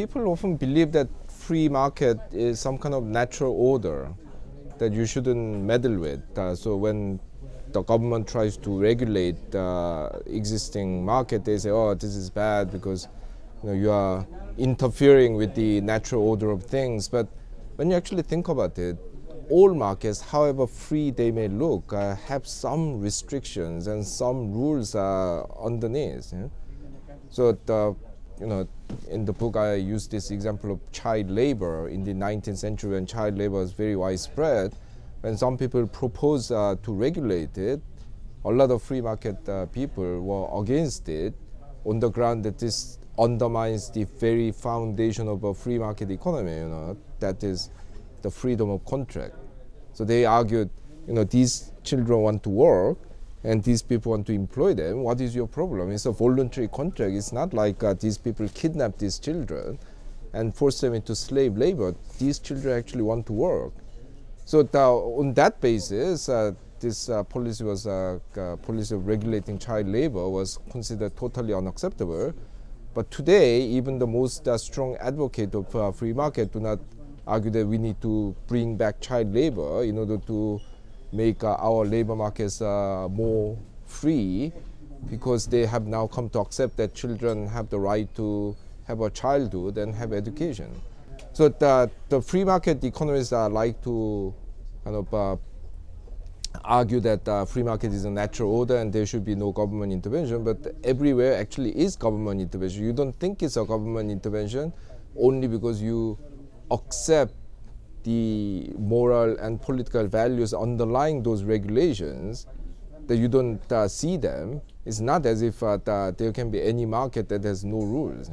people often believe that free market is some kind of natural order that you shouldn't meddle with. Uh, so when the government tries to regulate uh, existing market, they say, "Oh, this is bad because you, know, you are interfering with the natural order of things." But when you actually think about it, all markets, however free they may look, uh, have some restrictions and some rules uh, underneath. So the, you know, in the book I use this example of child labor in the 19th century when child labor was very widespread. When some people proposed uh, to regulate it, a lot of free market uh, people were against it on the ground that this undermines the very foundation of a free market economy, you know, that is the freedom of contract. So they argued, you know, these children want to work and these people want to employ them. What is your problem? It's a voluntary contract. It's not like uh, these people kidnap these children and force them into slave labor. These children actually want to work. So the, on that basis, uh, this uh, policy was uh, uh, policy of regulating child labor was considered totally unacceptable. But today, even the most uh, strong advocate of free market do not argue that we need to bring back child labor in order to make uh, our labor markets uh, more free because they have now come to accept that children have the right to have a childhood and have education. So the, the free market economists uh, like to kind of uh, argue that uh, free market is a natural order and there should be no government intervention, but everywhere actually is government intervention. You don't think it's a government intervention only because you accept the moral and political values underlying those regulations that you don't uh, see them it's not as if uh, there can be any market that has no rules